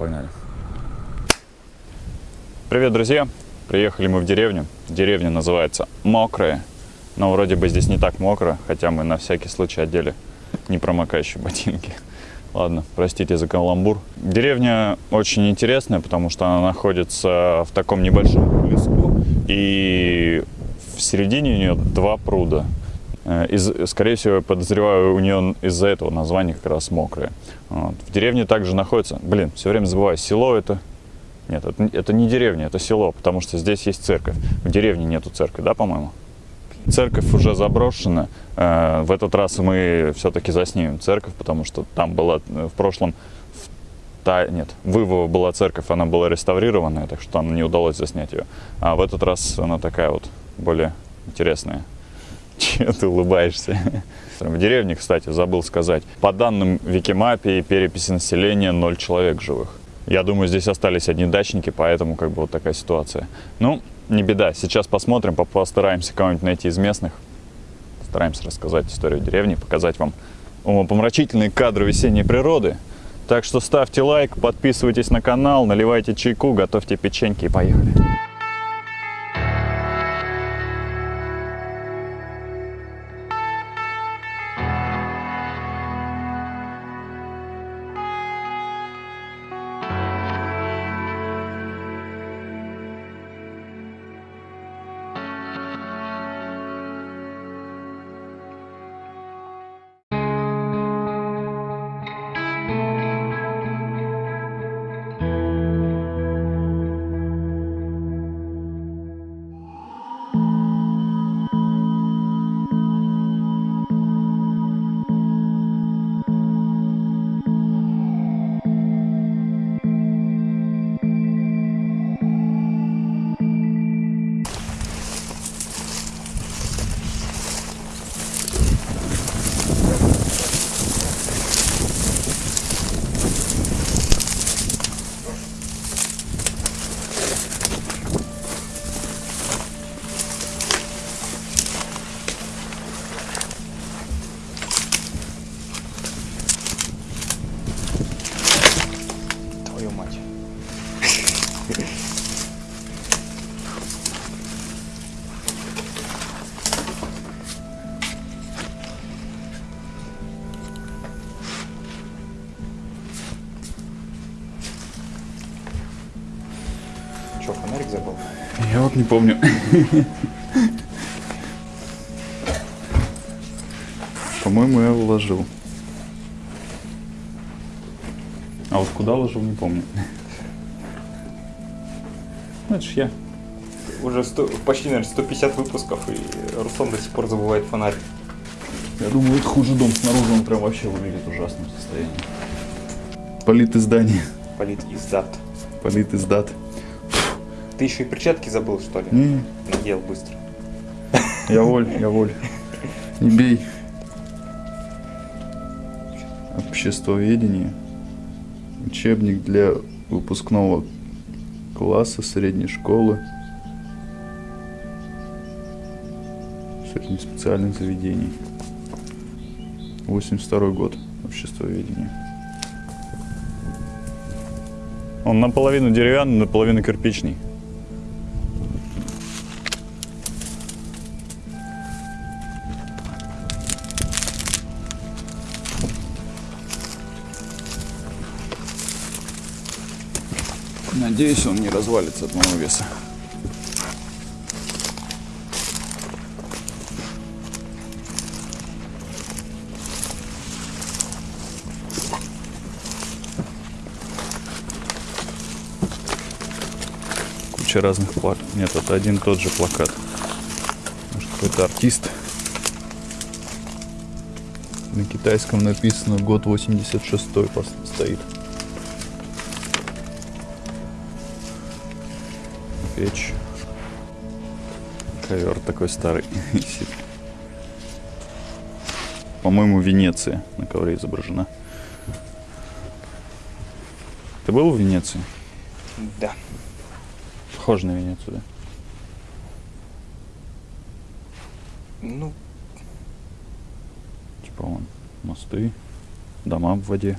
Погнали. Привет, друзья! Приехали мы в деревню. Деревня называется Мокрая. Но вроде бы здесь не так мокро, хотя мы на всякий случай одели непромокающие ботинки. Ладно, простите за каламбур. Деревня очень интересная, потому что она находится в таком небольшом леску. И в середине у нее два пруда. Э, из, скорее всего, подозреваю, у нее из-за этого название как раз мокрое. Вот. В деревне также находится, блин, все время забываю, село это... Нет, это, это не деревня, это село, потому что здесь есть церковь. В деревне нету церкви, да, по-моему? Церковь уже заброшена. Э, в этот раз мы все-таки заснимем церковь, потому что там была э, в прошлом в та, нет, в Ивово была церковь, она была реставрированная, так что там не удалось заснять ее. А в этот раз она такая вот более интересная. Чего ты улыбаешься? В деревне, кстати, забыл сказать, по данным Викимапи и переписи населения 0 человек живых. Я думаю, здесь остались одни дачники, поэтому как бы вот такая ситуация. Ну, не беда, сейчас посмотрим, постараемся кого-нибудь найти из местных. Стараемся рассказать историю деревни, показать вам умопомрачительные кадры весенней природы. Так что ставьте лайк, подписывайтесь на канал, наливайте чайку, готовьте печеньки и поехали. Помню. По-моему, я уложил. А вот куда ложил, не помню. Ну, это ж я. Уже 100, почти, наверное, 150 выпусков, и Руслан до сих пор забывает фонарик. Я думаю, это хуже дом. Снаружи он прям вообще выглядит в ужасном состоянии. Полит издание. Полит издат. Полит издат. Ты еще и перчатки забыл, что ли? Не, Надел быстро. я воль, я воль. Не бей. Обществоведение. Учебник для выпускного класса средней школы. Средних специальных заведений. 82 год. Обществоведение. Он наполовину деревянный, наполовину кирпичный. Надеюсь, он не развалится от моего веса. Куча разных плакат. Нет, это один тот же плакат. Может, какой-то артист. На китайском написано год 86 стоит. Печь. Ковер такой старый висит. По-моему, Венеция на ковре изображена. Ты был в Венеции? Да. Похоже на Венецию, да? Ну, Типа вон мосты, дома в воде.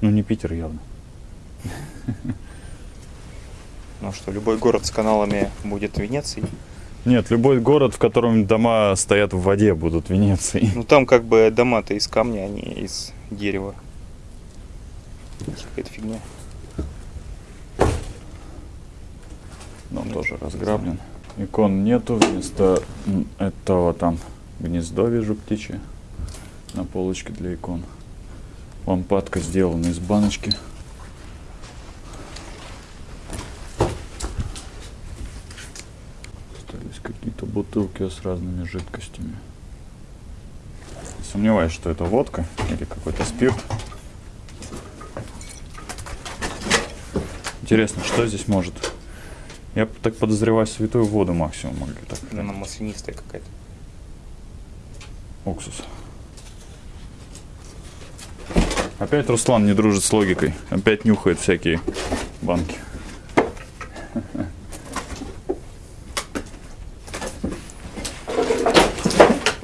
Ну, не Питер явно. Ну что, любой город с каналами будет Венецией. Нет, любой город, в котором дома стоят в воде, будут Венецией. Ну там как бы дома-то из камня, а не из дерева. Какая-то фигня. Дом тоже разграблен. Икон нету, вместо этого там гнездо вижу птичье на полочке для икон. Лампадка сделана из баночки. Остались какие-то бутылки с разными жидкостями. Сомневаюсь, что это водка или какой-то спирт. Интересно, что здесь может? Я так подозреваю святую воду максимум могли так. Она маслянистая какая-то. Уксус. Опять Руслан не дружит с логикой. Опять нюхает всякие банки.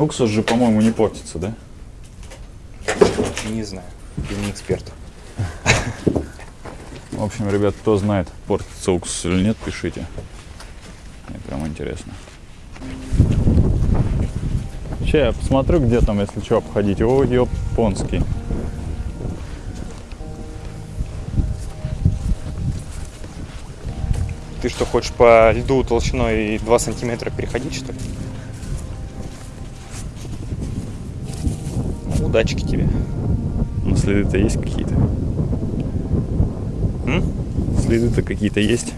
Уксус же, по-моему, не портится, да? Не знаю. Я не эксперт. В общем, ребят, кто знает, портится уксус или нет, пишите. Мне прям интересно. Че, я посмотрю, где там, если что, обходить. О, японский. Ты что, хочешь по льду толщиной 2 сантиметра переходить, что ли? Удачки тебе. Ну, следы-то есть какие-то. Следы-то какие-то есть.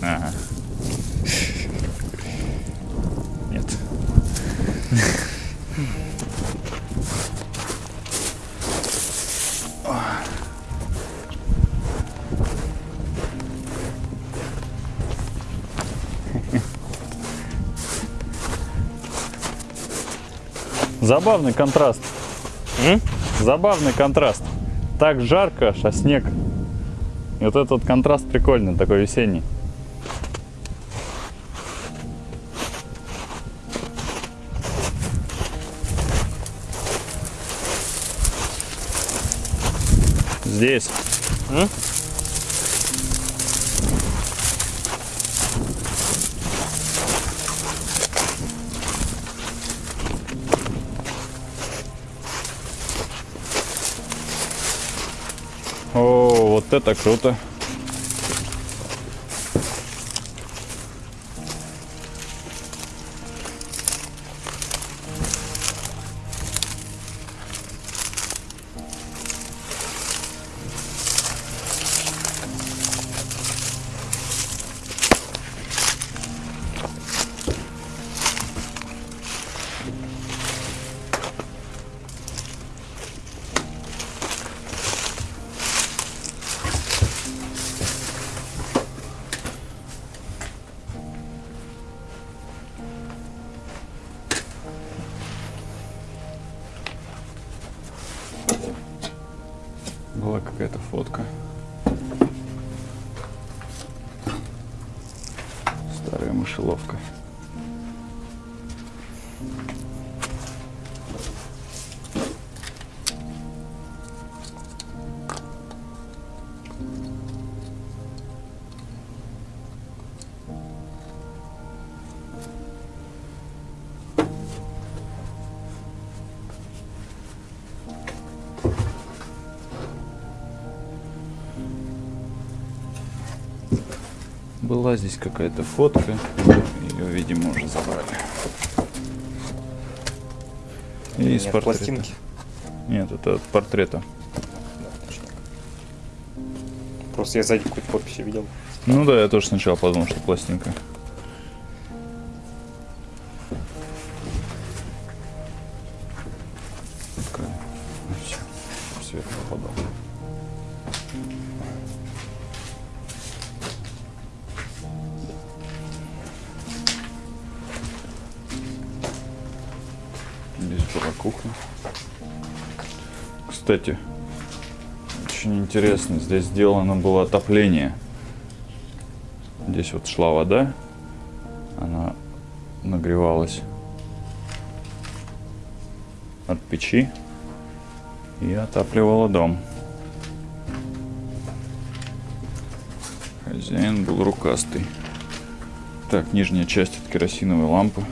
Ага. Забавный контраст. М? Забавный контраст. Так жарко, а снег. И вот этот вот контраст прикольный, такой весенний. Здесь. М? О, вот это круто. Была здесь какая-то фотка. Ее, видимо, уже забрали. И из Нет, портрета. пластинки. Нет, это от портрета. Просто я сзади какую-то подпись видел. Ну да, я тоже сначала подумал, что пластинка. Кстати, очень интересно, здесь сделано было отопление. Здесь вот шла вода, она нагревалась. от печи и отапливала дом. Хозяин был рукастый. Так, нижняя часть от керосиновой лампы.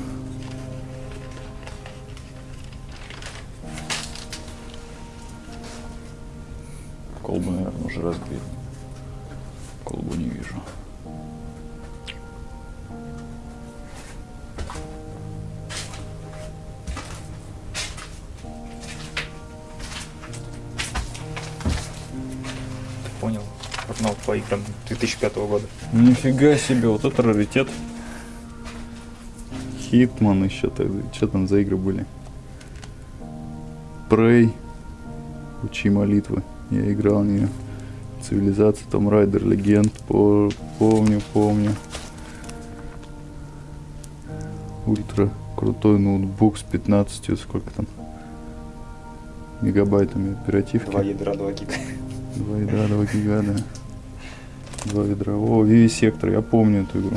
Уже разбили. Колбу не вижу. Понял. Журнал по играм 2005 года. Нифига себе, вот это раритет. Хитман еще тогда. Что там за игры были? Прей. Учи молитвы. Я играл в нее. Цивилизация, Том Райдер, Легенд. По- Помню, помню. Ультра крутой ноутбук с 15, сколько там? Мегабайтами оперативки. Два ядра, два гига. Два ядра, два гига, да. Два ядра. О, Вивисектор, я помню эту игру.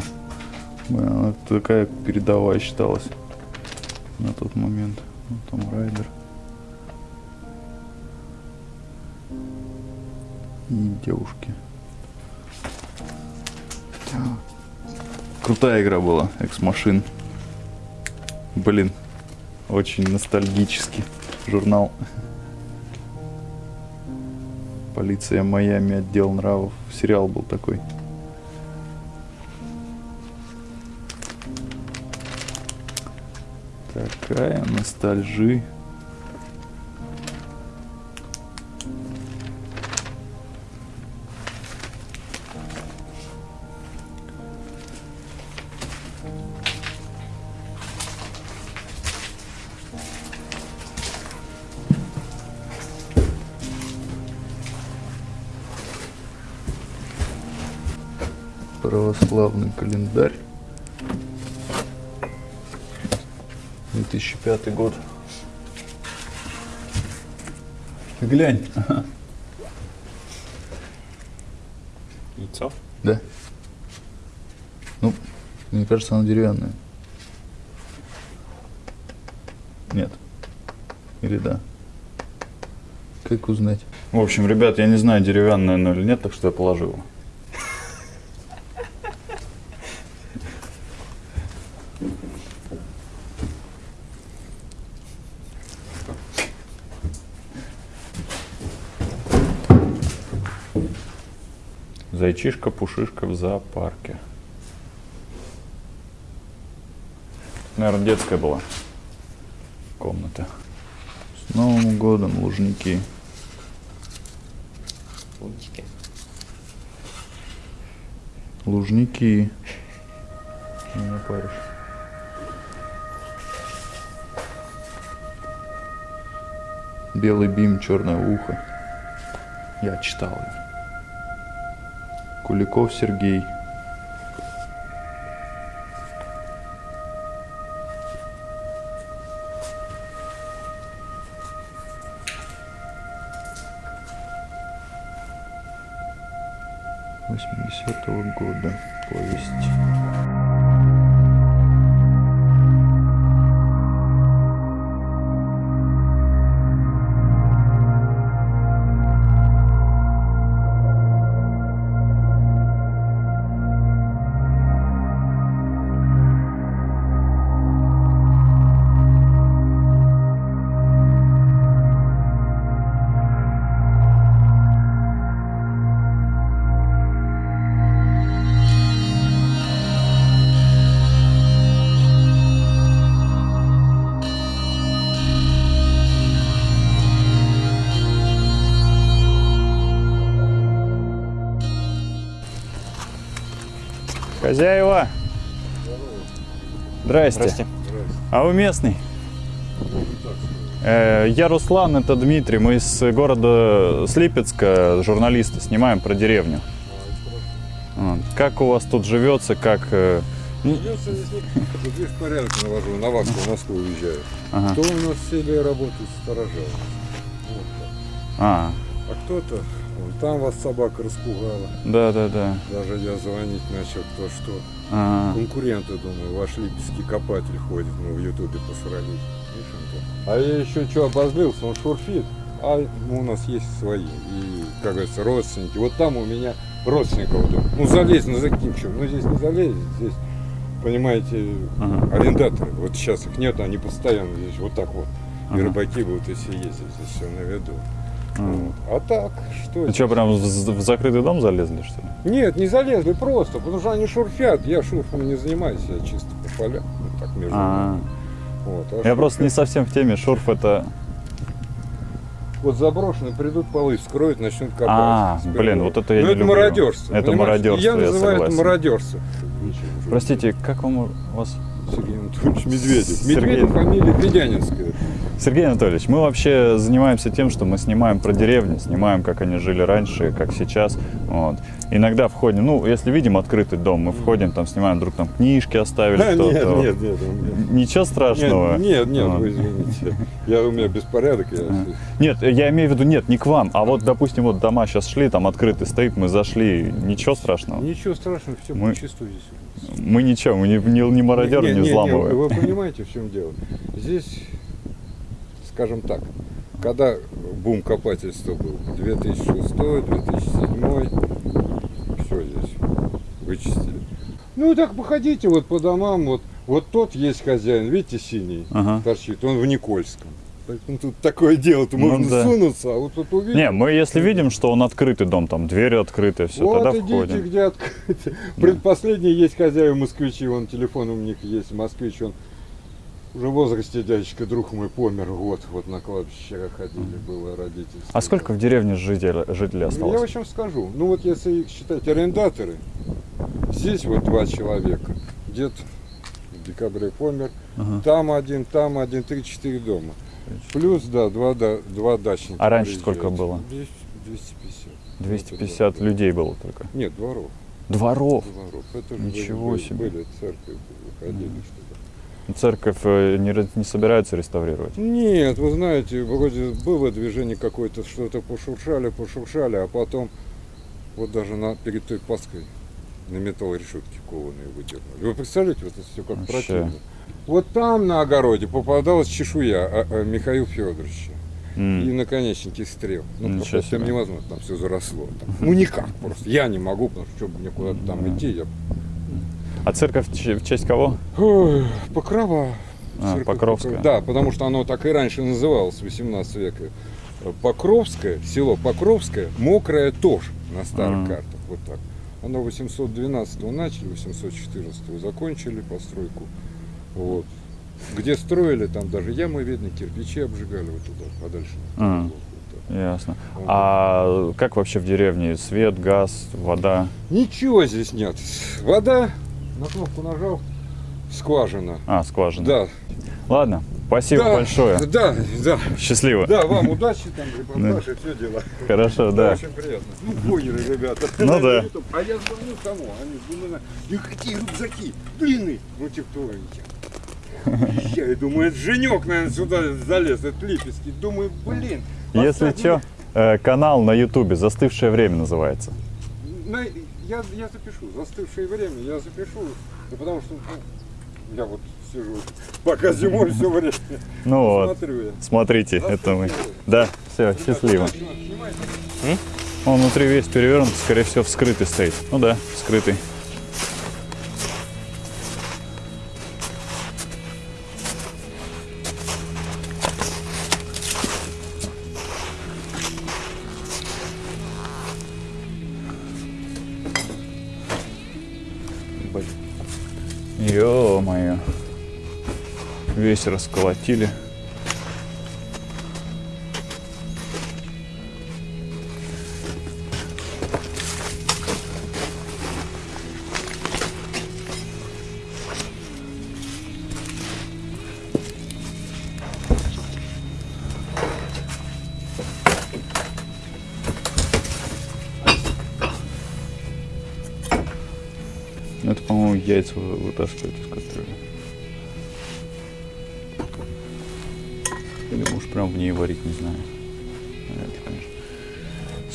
Блин, Она такая передовая считалась на тот момент. Ну, там Райдер. И девушки. Крутая игра была, Экс Машин. Блин, очень ностальгический журнал. Полиция Майами, отдел нравов. Сериал был такой. Такая ностальжи. Православный календарь. 2005 год. Ты глянь. Яйцо. Да. Ну, мне кажется, она деревянная. Нет. Или да. Как узнать? В общем, ребят, я не знаю, деревянная она или нет, так что я положил. Зайчишка, пушишка в зоопарке. Наверное, детская была комната. С Новым годом, лужники. Лунтики. Лужники. Не паришь. Белый бим, черное ухо. Я читал ее. Куликов Сергей. Хозяева! Здрасте. Здрасте. А вы местный? Э, Я Руслан, это Дмитрий. Мы из города Слипецка, журналисты, снимаем про деревню. Как у вас тут живется, как... э, м, Придется здесь порядок навожу, на вахту в Москву уезжаю. Ага. Кто у нас в селе работает, сторожа. Вот так. А, А кто-то, вон там вас собака распугала. да-да-да. Даже я звонить начал, кто что. Ага. Конкуренты, думаю, ваш липецкий копатель ходит, мы в ютубе посрались. А я еще что обозлился, он шурфит, а ну, у нас есть свои, и, как говорится, родственники. Вот там у меня родственников. Ну, залезть, ну, закинь, что? Ну, здесь не залезть, здесь, понимаете, Ага. арендаторы. Вот сейчас их нет, они постоянно здесь вот так вот. И Ага. рыбаки будут, если ездить, здесь все на виду. Вот. А так, что здесь? что, прям в, в закрытый дом залезли, что ли? Нет, не залезли просто, потому что они шурфят. Я шурфом не занимаюсь, я чисто по полям. Ну, так между А, нами. Вот, а я шурф- просто не совсем в теме. Шурф это... Вот заброшенные придут полы, вскроют, начнут копать. А, С блин, прибором. вот это я Ну, не это люблю. мародерство. Это понимаешь? мародерство, Я я называю это согласен. мародерство. Простите, как вам у вас... Сергей Анатольевич Медведев. Сергей. Медведев фамилия Федянинская. Сергей Анатольевич, мы вообще занимаемся тем, что мы снимаем про деревню, снимаем, как они жили раньше, как сейчас. Вот. Иногда входим, ну, если видим открытый дом, мы входим, там снимаем, вдруг там книжки оставили, Да, кто-то. нет, нет, нет. меня- Ничего страшного. Нет, нет, нет, Вот. вы извините. Я, у меня беспорядок. Я... Нет, я имею в виду, нет, не к вам, а вот, допустим, вот дома сейчас шли, там открытый стоит, мы зашли, ничего страшного. Ничего страшного, все Мы- по чисту здесь. Мы ничего, мы не, не, не мародеры, не, Не, не, не, взламываем. Вы понимаете, в чем дело? Здесь, скажем так, когда бум копательства был, 2006, 2007, все здесь вычистили. Ну так походите вот по домам, вот, вот тот есть хозяин, видите, синий Ага. торчит, он в Никольском. Поэтому тут такое дело-то Ну можно да. сунуться, а вот тут увидел. Не, мы если видим, что он открытый дом, там двери открытые, все, вот тогда идите, входим. где открыто. Предпоследний есть хозяева москвичи, он телефон у них есть, москвич, он уже в возрасте дядечка, друг мой, помер, вот, вот на кладбище ходили, было родительство. А сколько в деревне жителей, жителей Я осталось? в чем скажу, ну вот если их считать арендаторы, здесь вот два человека, дед в декабре помер, Ага. там один, там один, три-четыре дома. Плюс, да, два, да, два дачника. А раньше приезжают. сколько было? 200 250. 250 Это людей было только. Нет, дворов. Дворов. Дворов. Это же Ничего были, себе. Были церкви, выходили что-то. Церковь э, не, не собирается реставрировать. Нет, вы знаете, вроде было движение какое-то, что-то пошуршали, пошуршали, а потом вот даже на, перед той Пасхой на металлорешетке кованые выдернули. Вы представляете, вот это все как Вообще. противно. Вот там на огороде попадалась чешуя а, а, Михаила Федоровича М. и наконечники стрел. Ну, Ничего просто там невозможно, там все заросло. Там. Ну никак просто. Я не могу, потому что чтобы мне куда-то там идти, я А церковь в честь кого? Ой, Покрова. А, Покровская. Покров- Да, потому что оно так и раньше называлось, 18 века. Покровское, село Покровское, мокрая тоже на старых Ага. картах, вот так. Оно 812 начали, 814 закончили постройку. Вот. Где строили, там даже ямы видно, кирпичи обжигали вот туда, подальше. А. Ясно. Вот. А как вообще в деревне? Свет, газ, вода? Ничего здесь нет. Вода, на кнопку нажал, скважина. А, скважина. Да. Ладно, спасибо да, большое. Да, да. Счастливо. Да, вам удачи, там, репортаж и все дела. Хорошо, да. Очень приятно. Ну, поняли, ребята. Ну да. А я звоню кому? Они думают, какие рюкзаки, длинные. Ну, типа? Я думаю, это Женек, наверное, сюда залез, это Липецкий. Думаю, блин. Если что, э, канал на ютубе «Застывшее время» называется. Я, я запишу, застывшее время я запишу, ну, потому что ну, я вот сижу, пока зимой все время Ну вот, смотрю я. смотрите, это мы. Время. Да, все, счастливо. Он внутри весь перевернут, скорее всего, вскрытый стоит. Ну да, вскрытый. Весь расколотили.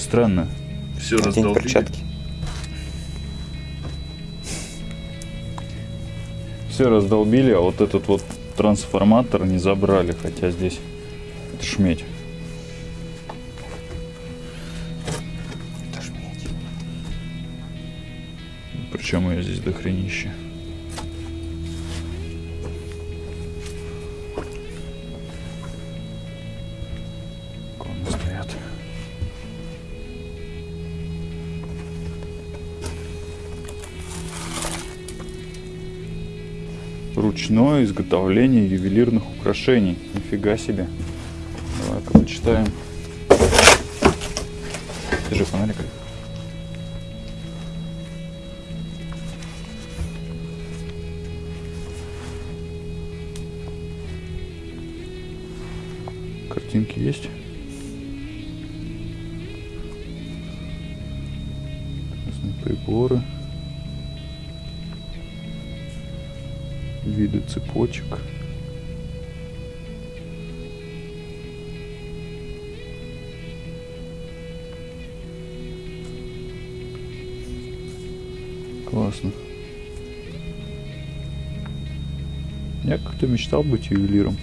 Странно. Все Одень перчатки. Все раздолбили, а вот этот вот трансформатор не забрали, хотя здесь это шметь. Это ж медь. Причем ее здесь дохренище. Иконы Ручное изготовление ювелирных украшений. Нифига себе. Давай-ка почитаем. Держи фонарик. Картинки есть? Приборы. Виды цепочек. Классно. Я как-то мечтал быть ювелиром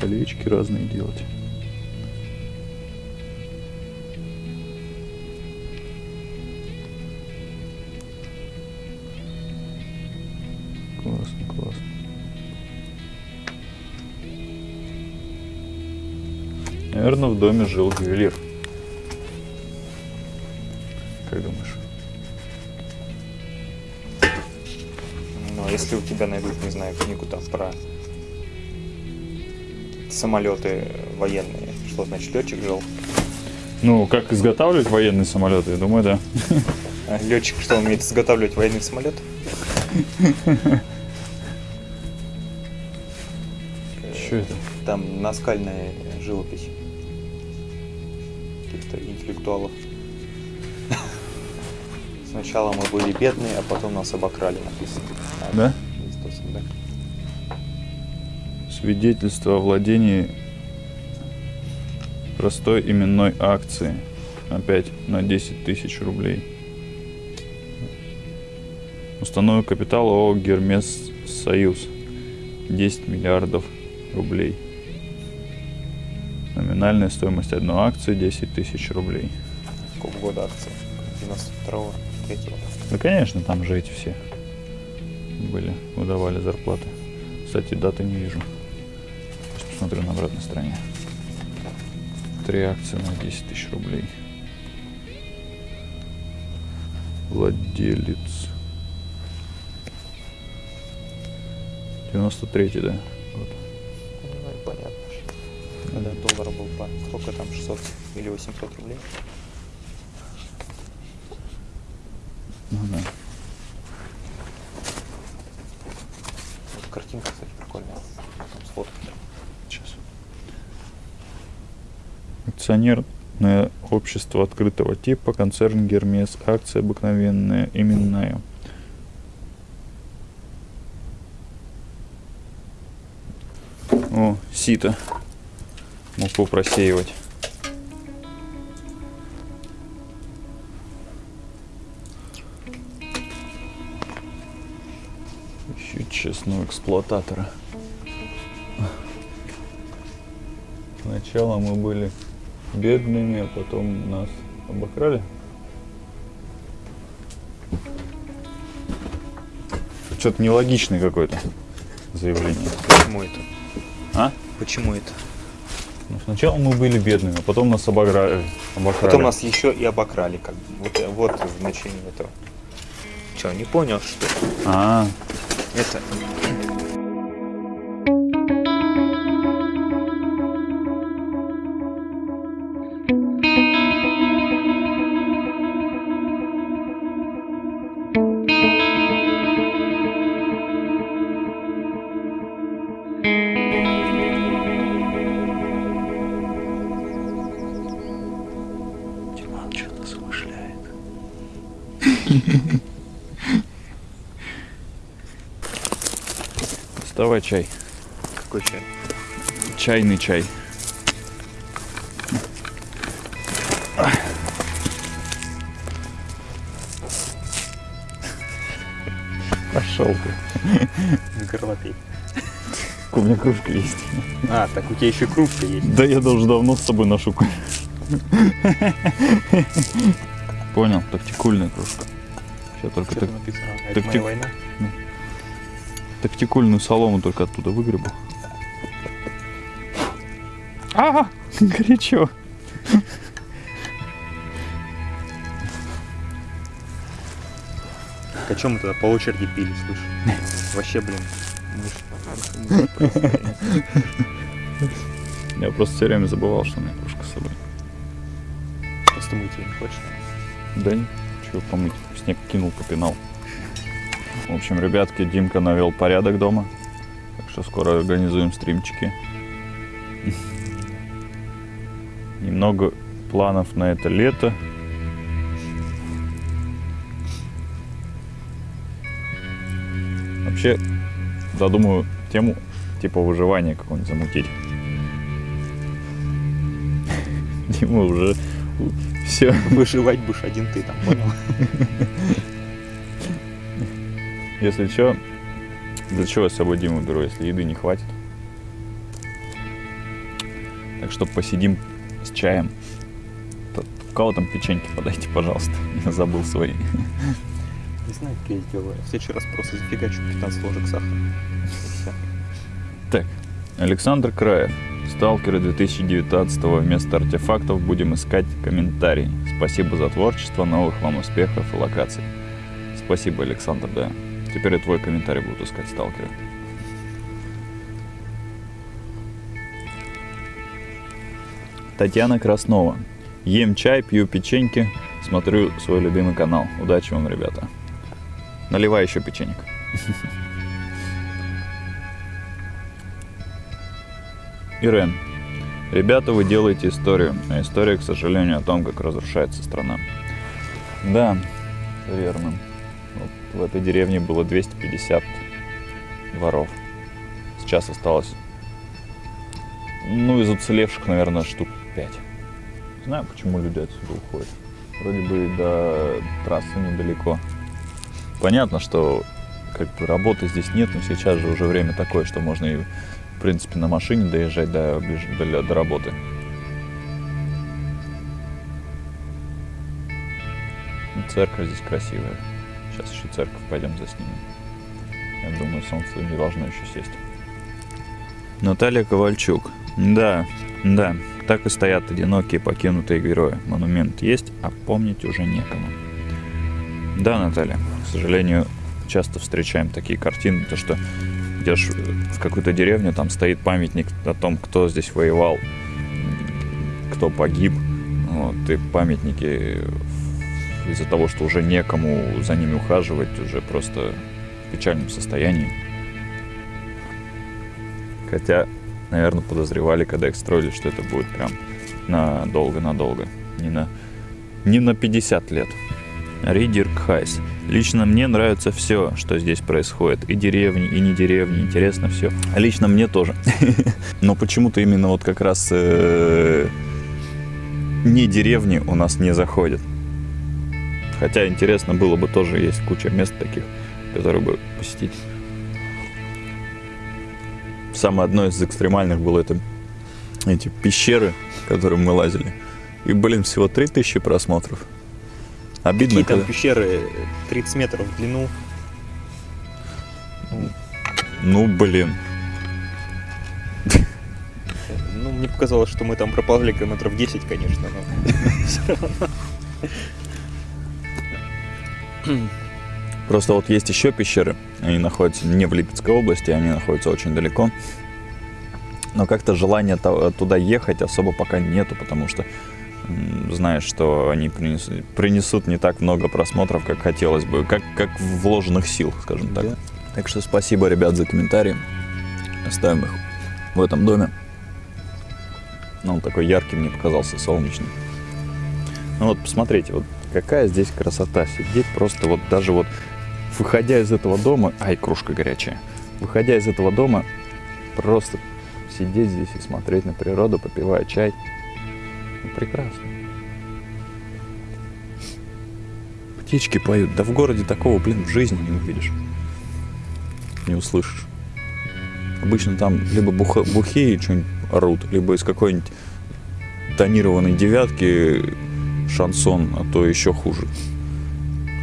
колечки разные делать. Наверное, в доме жил ювелир. Как думаешь? Ну, а если у тебя найдут, не знаю, книгу там про самолеты военные, что значит летчик жил? Ну, как изготавливать военные самолеты, я думаю, да. А летчик что умеет изготавливать военный самолет? Что это? Там наскальная живопись интеллектуалов. Сначала мы были бедные, а потом нас обокрали, написано. Да? Свидетельство о владении простой именной акции. Опять на 10 тысяч рублей. Установок капитала ООО Гермес Союз. 10 миллиардов рублей. Номинальная стоимость одной акции 10 тысяч рублей. Какого года акции? 92-го, 3-го. Да, конечно, там же эти все были, выдавали зарплаты. Кстати, даты не вижу. Сейчас посмотрю на обратной стороне. Три акции на 10 тысяч рублей. Владелец. 93 да? Когда доллар был по сколько там, 600 или 800 рублей? Ну да. Вот картинка, кстати, прикольная. Там сфоткать. Сейчас. Акционерное общество открытого типа, концерн Гермес, акция обыкновенная, именная. О, сито. Муку просеивать. Ищу честного эксплуататора. Сначала мы были бедными, а потом нас обокрали. Что-то нелогичное какое-то заявление. Почему это? А? Почему это? Ну, сначала мы были бедными, а потом нас обокрали. обокрали. Потом нас еще и обокрали, как. Вот, вот значение этого. Че, не понял, что? А, это? Доставай чай. Какой чай? Чайный чай. Пошел ты. Горлопей. у меня кружка есть. А, так у тебя еще кружка есть. Да я даже давно с собой ношу. Понял, тактикульная кружка. Сейчас только так, написано? А, Это моя война? тактикульную солому только оттуда выгребу. А, горячо. Так, а чем мы тогда по очереди пили, слышь? Вообще, блин. просто. Я просто все время забывал, что у меня кружка с собой. Просто мыть ее не хочешь? Да не, чего помыть. Снег кинул, попинал. В общем, ребятки, Димка навел порядок дома. Так что скоро организуем стримчики. Немного планов на это лето. Вообще, задумаю тему типа выживания какого-нибудь замутить. Дима уже все. Выживать будешь один ты там, понял? Если что, для чего я с собой Диму беру, если еды не хватит? Так что посидим с чаем. У кого там печеньки подайте, пожалуйста. Я забыл свои. Не знаю, как я сделаю. В следующий раз просто зафигачу 15 ложек сахара. Так, Александр Краев. Сталкеры 2019 вместо артефактов будем искать комментарии. Спасибо за творчество, новых вам успехов и локаций. Спасибо, Александр, да. Теперь и твой комментарий будут искать сталкеры. Татьяна Краснова. Ем чай, пью печеньки, смотрю свой любимый канал. Удачи вам, ребята. Наливай еще печенек. Ирен. Ребята, вы делаете историю, а история, к сожалению, о том, как разрушается страна. Да, верно. Вот в этой деревне было 250 дворов. Сейчас осталось, ну, из уцелевших, наверное, штук 5. Не знаю, почему люди отсюда уходят. Вроде бы до трассы недалеко. Понятно, что как бы работы здесь нет, но сейчас же уже время такое, что можно и в принципе, на машине доезжать до, до, до работы. Ну, Церковь здесь красивая. Сейчас еще церковь пойдем заснимем. Я думаю, солнце не должно еще сесть. Наталья Ковальчук. Да, да, так и стоят одинокие покинутые герои. Монумент есть, а помнить уже некому. Да, Наталья, к сожалению, часто встречаем такие картины, то что идешь в какую-то деревню, там стоит памятник о том, кто здесь воевал, кто погиб. Вот, и памятники из-за того, что уже некому за ними ухаживать, уже просто в печальном состоянии. Хотя, наверное, подозревали, когда их строили, что это будет прям надолго-надолго. Не на, не на 50 лет. Ридер Хайс. Лично мне нравится все, что здесь происходит. И деревни, и не деревни. Интересно все. Лично мне тоже. Но почему-то именно вот как раз э, не деревни у нас не заходят. Хотя интересно было бы тоже, есть куча мест таких, которые бы посетить. Самое одно из экстремальных было это эти пещеры, в которые мы лазили. И, блин, всего 3000 просмотров. Обидно, Какие там когда... пещеры 30 метров в длину. Ну, блин. Ну, мне показалось, что мы там проползли километров 10, конечно, но все равно. Просто вот есть еще пещеры. Они находятся не в Липецкой области, они находятся очень далеко. Но как-то желания туда ехать особо пока нету, потому что знаешь, что они принесут, принесут не так много просмотров, как хотелось бы, как, как вложенных сил, скажем так. Да. Так что спасибо, ребят, за комментарии. Оставим их в этом доме. Ну, он такой яркий мне показался, солнечный. Ну вот, посмотрите, вот какая здесь красота. Сидеть просто вот даже вот, выходя из этого дома... Ай, кружка горячая. Выходя из этого дома, просто сидеть здесь и смотреть на природу, попивая чай. Прекрасно. Птички поют. Да в городе такого, блин, в жизни не увидишь. Не услышишь. Обычно там либо буха, бухие что-нибудь орут, либо из какой-нибудь тонированной девятки шансон, а то еще хуже.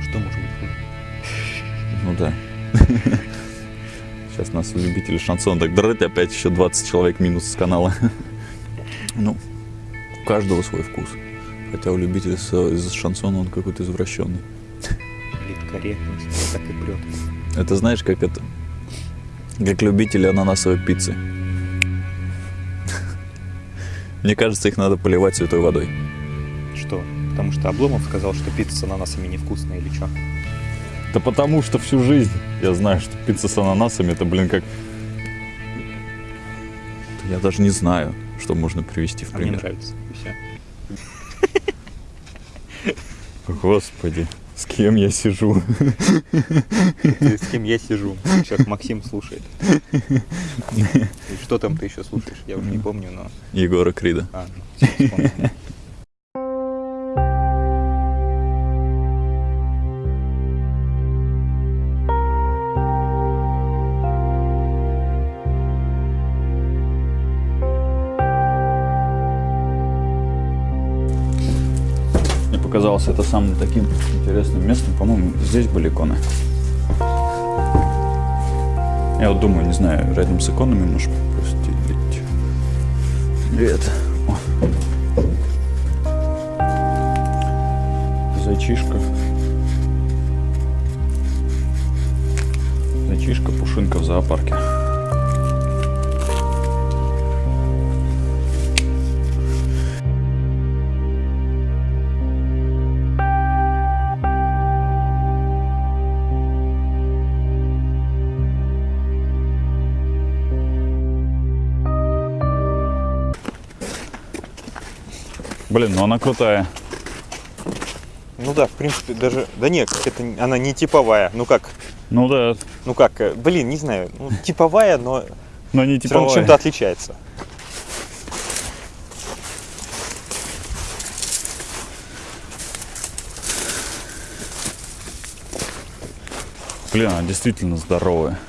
Что может быть хуже? Ну да. Сейчас нас любители шансона так драть, опять еще 20 человек минус с канала. Ну, у каждого свой вкус. Хотя у любителей с- из шансона он какой-то извращенный. Политкорректность, так и прет. Это знаешь, как это... Как любители ананасовой пиццы. Мне кажется, их надо поливать святой водой. Что? Потому что Обломов сказал, что пицца с ананасами невкусная или что? Да потому что всю жизнь я знаю, что пицца с ананасами это, блин, как... Я даже не знаю, что можно привести в А мне пример. нравится. И всё. Господи, с кем я сижу? Ты с кем я сижу? Сейчас Максим слушает. И что там ты еще слушаешь? Я уже не помню, но... Егора Крида. А, ну, это самым таким интересным местом. По-моему, здесь были иконы. Я вот думаю, не знаю, рядом с иконами можешь постелить. Привет. О. Зайчишка. Зайчишка, пушинка в зоопарке. Блин, ну она крутая. Ну да, в принципе, даже... Да нет, это она не типовая. Ну как? Ну да, Ну как? э, Блин, не знаю. Ну, типовая, но но не все типовая. чем-то отличается. Блин, она действительно здоровая.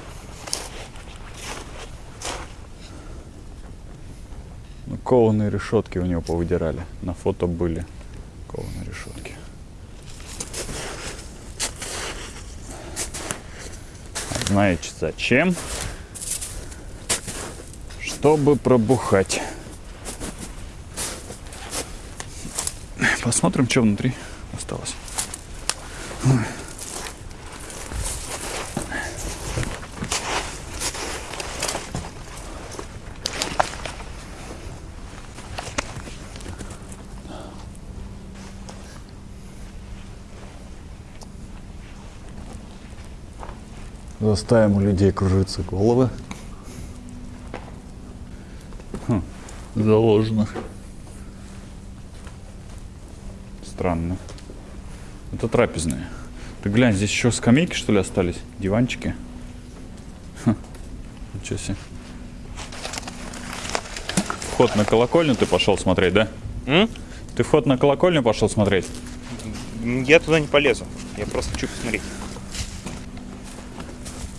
Кованые решетки у него повыдирали. На фото были кованые решетки. Знаете зачем? Чтобы пробухать. Посмотрим, что внутри осталось. Заставим у людей кружиться головы. Хм, заложено. Странно. Это трапезная. Ты глянь, здесь еще скамейки, что ли, остались? Диванчики? Хм, ничего себе. Вход на колокольню ты пошел смотреть, да? М? Ты вход на колокольню пошел смотреть? Я туда не полезу. Я просто хочу посмотреть.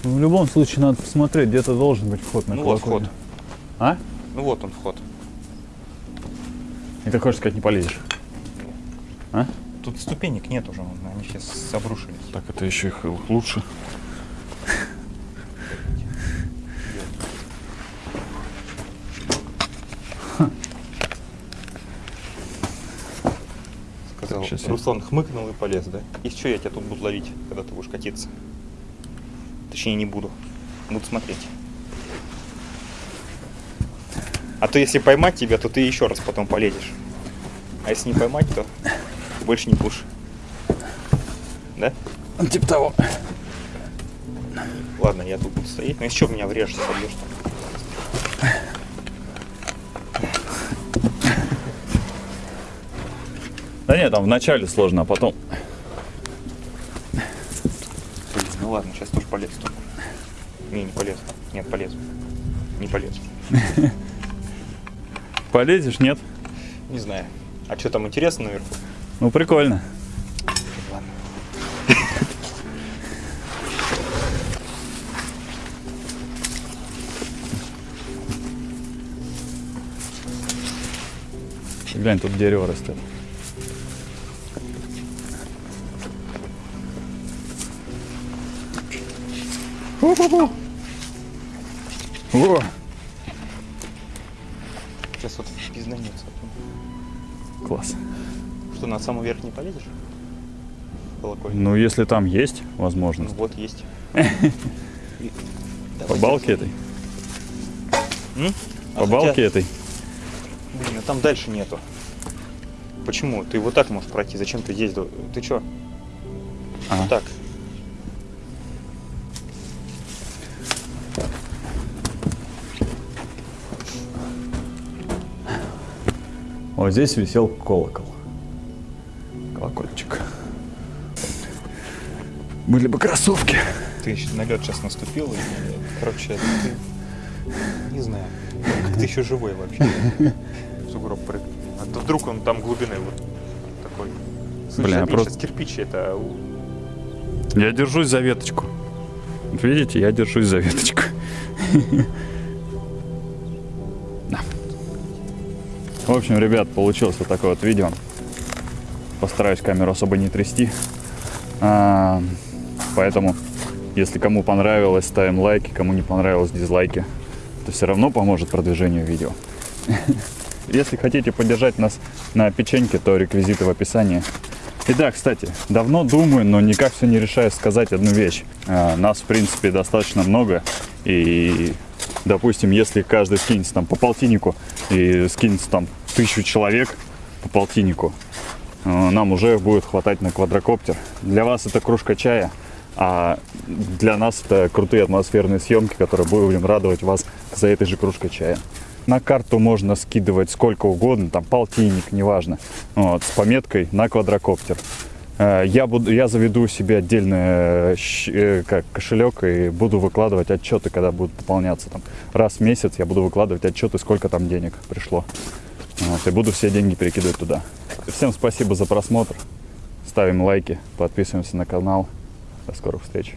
В любом случае надо посмотреть, где-то должен быть вход на Ну вот колокольню. вход. А? Ну вот он вход. И ты хочешь сказать, не полезешь? А? Тут ступенек нет уже, они сейчас обрушились. Так это еще их лучше. Сказал. Руслан хмыкнул и полез, да? И что я тебя тут буду ловить, когда ты будешь катиться? Точнее, не буду. Буду смотреть. А то если поймать тебя, то ты еще раз потом полезешь. А если не поймать, то больше не будешь. Да? Типа того. Ладно, я тут буду стоять. Но еще меня врежешься, собьешь там. Да нет, там вначале сложно, а потом... Полезешь, нет? Не знаю. А что там интересно наверху? Ну, прикольно. Ладно. Глянь, тут дерево растет. О! Пизданется. класс. Что, на самый верх не полезешь? Колокольня. Ну, если там есть Ну возможность. вот есть. По балке этой. А По балке этой. Блин, а там дальше нету. Почему? Ты вот так можешь пройти. Зачем ты здесь? Ты чё? Так. Вот здесь висел колокол. Колокольчик. Были бы кроссовки. Ты еще на лед сейчас наступил. и, короче, ты... Не знаю. Как ты еще живой вообще? Сугроб прыгнул. А то вдруг он там глубины вот такой. Слушай, Бля, а просто- сейчас кирпич это... Я держусь за веточку. Вот видите, я держусь за веточку. В общем, ребят, получилось вот такое вот видео. Постараюсь камеру особо не трясти. А, поэтому, если кому понравилось, ставим лайки, кому не понравилось, дизлайки. Это все равно поможет продвижению видео. Если хотите поддержать нас на печеньке, то реквизиты в описании. И да, кстати, давно думаю, но никак все не решаю сказать одну вещь. А, Нас, в принципе, достаточно много. И, допустим, если каждый скинется там по полтиннику и скинется там тысячу человек по полтиннику, э, нам уже будет хватать на квадрокоптер. Для вас это кружка чая, а для нас это крутые атмосферные съемки, которые будем радовать вас за этой же кружкой чая. На карту можно скидывать сколько угодно, там полтинник, неважно, вот, с пометкой на квадрокоптер. Э, Я, буду, я заведу себе отдельный э, э, как, кошелек и буду выкладывать отчеты, когда будут пополняться. Там, раз в месяц я буду выкладывать отчеты, сколько там денег пришло. Вот, и буду все деньги перекидывать туда. Всем спасибо за просмотр. Ставим лайки, подписываемся на канал. До скорых встреч.